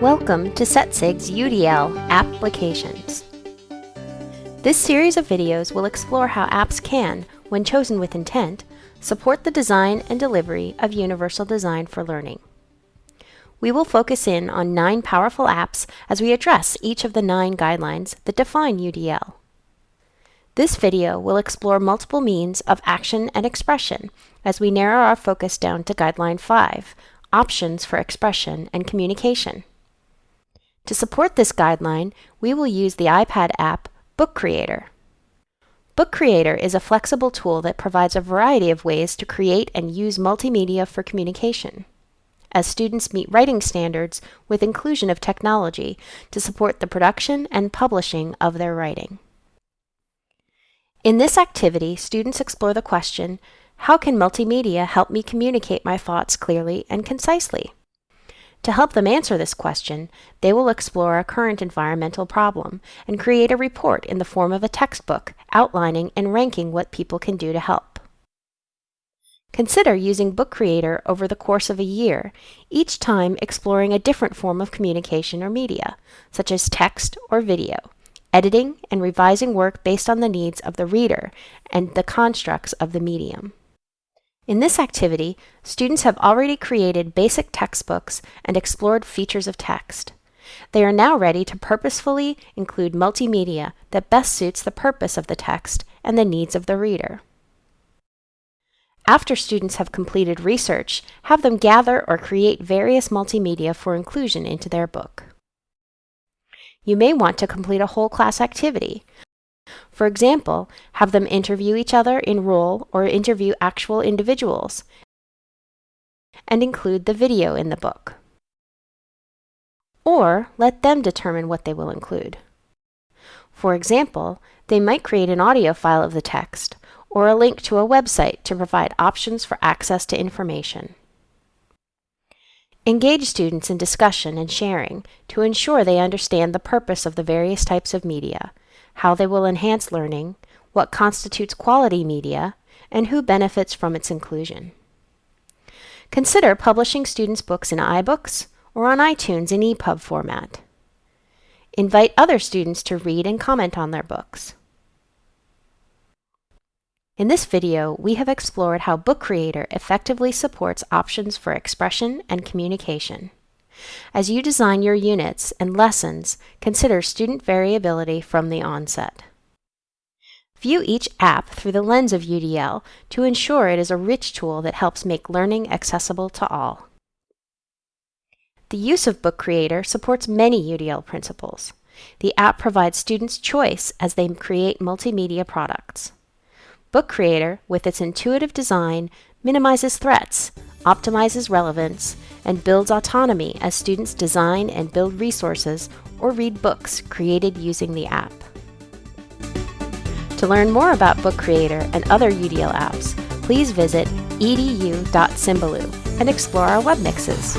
Welcome to SETSIG's UDL Applications. This series of videos will explore how apps can, when chosen with intent, support the design and delivery of universal design for learning. We will focus in on nine powerful apps as we address each of the nine guidelines that define UDL. This video will explore multiple means of action and expression as we narrow our focus down to Guideline 5, Options for Expression and Communication. To support this guideline, we will use the iPad app Book Creator. Book Creator is a flexible tool that provides a variety of ways to create and use multimedia for communication. As students meet writing standards with inclusion of technology to support the production and publishing of their writing. In this activity, students explore the question, how can multimedia help me communicate my thoughts clearly and concisely? To help them answer this question, they will explore a current environmental problem and create a report in the form of a textbook outlining and ranking what people can do to help. Consider using Book Creator over the course of a year, each time exploring a different form of communication or media, such as text or video, editing and revising work based on the needs of the reader and the constructs of the medium. In this activity, students have already created basic textbooks and explored features of text. They are now ready to purposefully include multimedia that best suits the purpose of the text and the needs of the reader. After students have completed research, have them gather or create various multimedia for inclusion into their book. You may want to complete a whole class activity, for example, have them interview each other in role or interview actual individuals, and include the video in the book. Or let them determine what they will include. For example, they might create an audio file of the text, or a link to a website to provide options for access to information. Engage students in discussion and sharing to ensure they understand the purpose of the various types of media, how they will enhance learning, what constitutes quality media, and who benefits from its inclusion. Consider publishing students' books in iBooks or on iTunes in EPUB format. Invite other students to read and comment on their books. In this video, we have explored how Book Creator effectively supports options for expression and communication. As you design your units and lessons, consider student variability from the onset. View each app through the lens of UDL to ensure it is a rich tool that helps make learning accessible to all. The use of Book Creator supports many UDL principles. The app provides students choice as they create multimedia products. Book Creator, with its intuitive design, minimizes threats, optimizes relevance, and builds autonomy as students design and build resources or read books created using the app. To learn more about Book Creator and other UDL apps, please visit edu.symbaloo and explore our web mixes.